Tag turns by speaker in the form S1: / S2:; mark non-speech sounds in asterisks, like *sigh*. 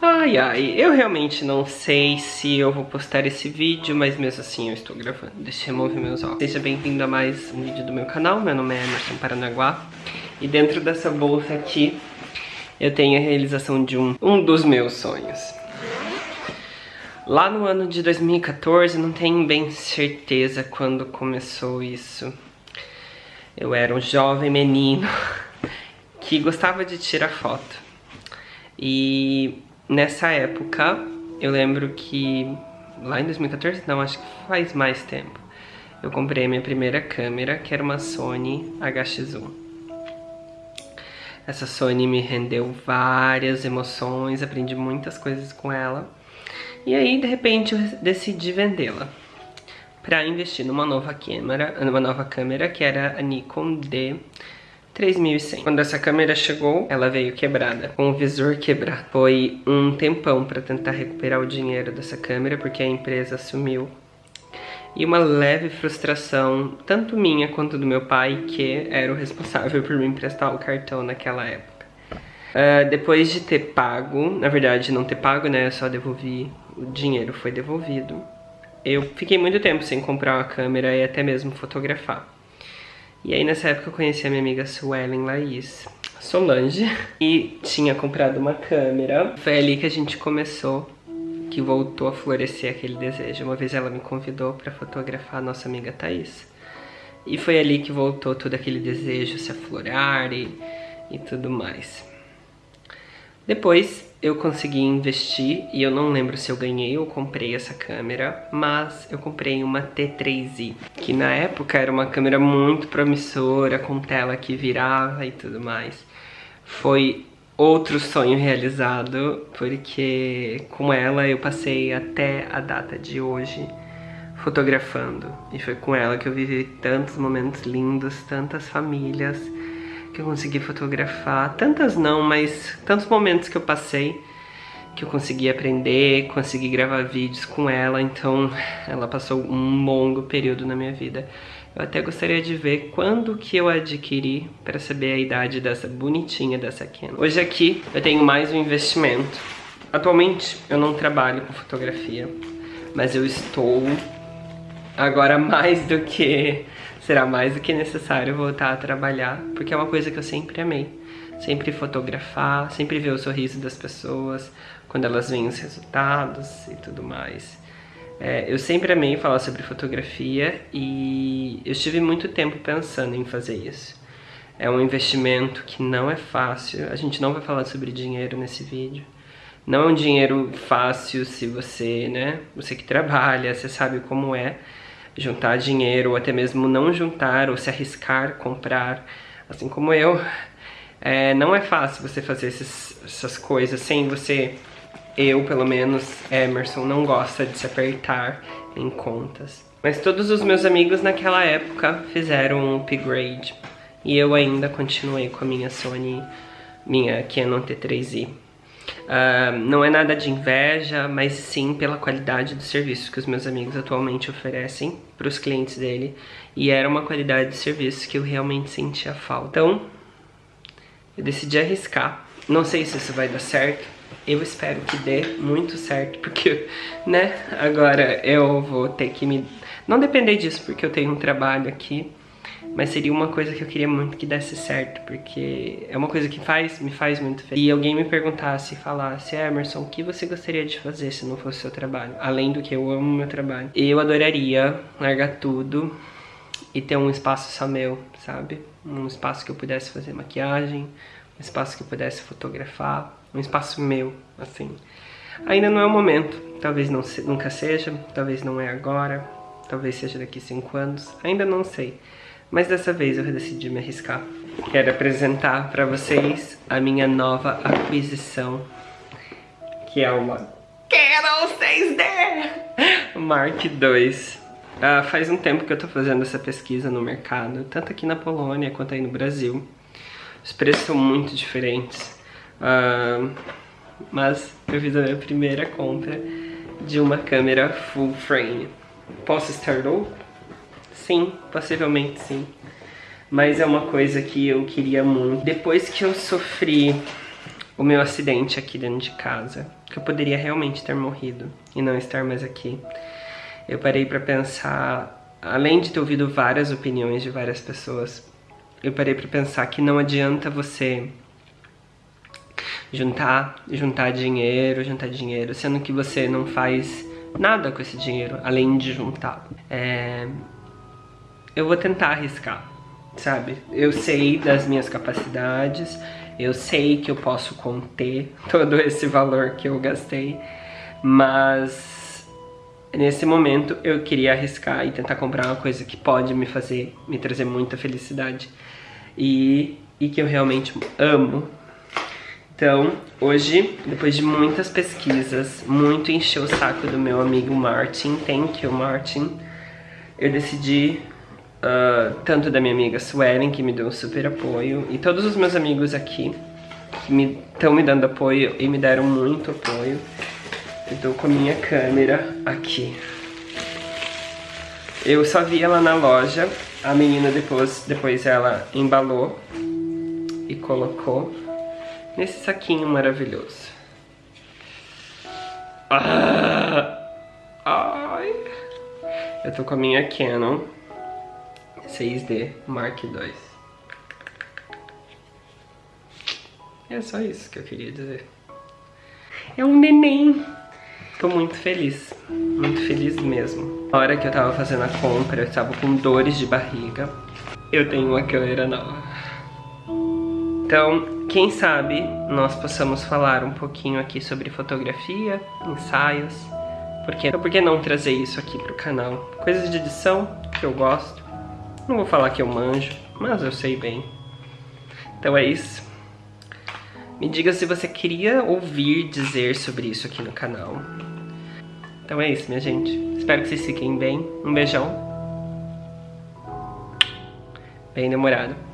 S1: Ai, ai, eu realmente não sei se eu vou postar esse vídeo, mas mesmo assim eu estou gravando. Deixa eu remover meus óculos. Seja bem-vindo a mais um vídeo do meu canal, meu nome é Emerson Paranaguá. E dentro dessa bolsa aqui, eu tenho a realização de um, um dos meus sonhos. Lá no ano de 2014, não tenho bem certeza quando começou isso. Eu era um jovem menino *laughs* que gostava de tirar foto. E Nessa época, eu lembro que lá em 2014, não, acho que faz mais tempo, eu comprei a minha primeira câmera, que era uma Sony HX1. Essa Sony me rendeu várias emoções, aprendi muitas coisas com ela. E aí, de repente, eu decidi vendê-la para investir numa nova câmera, numa nova câmera que era a Nikon D 3100. Quando essa câmera chegou, ela veio quebrada, com o visor quebrado. Foi um tempão para tentar recuperar o dinheiro dessa câmera, porque a empresa sumiu. E uma leve frustração, tanto minha quanto do meu pai, que era o responsável por me emprestar o cartão naquela época. Uh, depois de ter pago, na verdade não ter pago, né, eu só devolvi, o dinheiro foi devolvido. Eu fiquei muito tempo sem comprar uma câmera e até mesmo fotografar. E aí nessa época eu conheci a minha amiga Suelen Laís Solange *laughs* e tinha comprado uma câmera. Foi ali que a gente começou, que voltou a florescer aquele desejo. Uma vez ela me convidou para fotografar a nossa amiga Thaís. E foi ali que voltou todo aquele desejo se aflorar e, e tudo mais. Depois eu consegui investir e eu não lembro se eu ganhei ou comprei essa câmera, mas eu comprei uma T3i, que na época era uma câmera muito promissora, com tela que virava e tudo mais. Foi outro sonho realizado, porque com ela eu passei até a data de hoje fotografando. E foi com ela que eu vivi tantos momentos lindos, tantas famílias, que eu consegui fotografar. Tantas não, mas tantos momentos que eu passei que eu consegui aprender, consegui gravar vídeos com ela, então ela passou um longo período na minha vida. Eu até gostaria de ver quando que eu adquiri para saber a idade dessa bonitinha dessa Canon. Hoje aqui eu tenho mais um investimento. Atualmente eu não trabalho com fotografia, mas eu estou agora mais do que será mais do que necessário voltar a trabalhar, porque é uma coisa que eu sempre amei. Sempre fotografar, sempre ver o sorriso das pessoas, quando elas veem os resultados e tudo mais. É, eu sempre amei falar sobre fotografia e eu estive muito tempo pensando em fazer isso. É um investimento que não é fácil, a gente não vai falar sobre dinheiro nesse vídeo. Não é um dinheiro fácil se você, né, você que trabalha, você sabe como é, juntar dinheiro, ou até mesmo não juntar, ou se arriscar, comprar, assim como eu. É, não é fácil você fazer esses, essas coisas sem você, eu pelo menos, Emerson, não gosta de se apertar em contas. Mas todos os meus amigos naquela época fizeram um upgrade. E eu ainda continuei com a minha Sony, minha Canon T3i. Uh, não é nada de inveja, mas sim pela qualidade do serviço que os meus amigos atualmente oferecem para os clientes dele. E era uma qualidade de serviço que eu realmente sentia falta. Então, eu decidi arriscar. Não sei se isso vai dar certo. Eu espero que dê muito certo, *laughs* porque, né, agora eu vou ter que me... Não depender disso, porque eu tenho um trabalho aqui mas seria uma coisa que eu queria muito que desse certo, porque é uma coisa que faz, me faz muito feliz. E alguém me perguntasse, falasse, Emerson, o que você gostaria de fazer se não fosse seu trabalho? Além do que eu amo meu trabalho. Eu adoraria largar tudo e ter um espaço só meu, sabe? Um espaço que eu pudesse fazer maquiagem, um espaço que eu pudesse fotografar, um espaço meu, assim. Ainda não é o momento, talvez não, nunca seja, talvez não é agora, talvez seja daqui cinco anos, ainda não sei. Mas dessa vez eu decidi me arriscar. Quero apresentar para vocês a minha nova aquisição, que é uma Canon 6D Mark II. Uh, faz um tempo que eu tô fazendo essa pesquisa no mercado, tanto aqui na Polônia quanto aí no Brasil. Os preços são muito diferentes, uh, mas eu fiz a minha primeira compra de uma câmera full frame. Posso estar louco? Sim, possivelmente sim. Mas é uma coisa que eu queria muito. Depois que eu sofri o meu acidente aqui dentro de casa, que eu poderia realmente ter morrido e não estar mais aqui. Eu parei para pensar, além de ter ouvido várias opiniões de várias pessoas, eu parei para pensar que não adianta você juntar, juntar dinheiro, juntar dinheiro, sendo que você não faz nada com esse dinheiro, além de juntar. É... Eu vou tentar arriscar, sabe? Eu sei das minhas capacidades, eu sei que eu posso conter *laughs* todo esse valor que eu gastei, mas nesse momento eu queria arriscar e tentar comprar uma coisa que pode me fazer, me trazer muita felicidade e, e que eu realmente amo então, hoje, depois de muitas pesquisas, muito encher o saco do meu amigo Martin, thank you Martin, eu decidi, uh, tanto da minha amiga Suelen, que me deu um super apoio, e todos os meus amigos aqui, que estão me, me dando apoio e me deram muito apoio. Eu tô com a minha câmera aqui. Eu só vi ela na loja, a menina depois, depois ela embalou e colocou nesse saquinho maravilhoso. Ah, ai. Eu tô com a minha Canon 6D Mark II. É só isso que eu queria dizer. É um neném. Tô muito feliz, muito feliz mesmo. Na hora que eu tava fazendo a compra, eu tava com dores de barriga. Eu tenho uma câmera nova. Então, quem sabe nós possamos falar um pouquinho aqui sobre fotografia, ensaios. Por que, por que não trazer isso aqui pro canal? Coisas de edição que eu gosto. Não vou falar que eu manjo, mas eu sei bem. Então é isso. Me diga se você queria ouvir dizer sobre isso aqui no canal. Então é isso, minha gente. Espero que vocês fiquem bem. Um beijão. Bem demorado.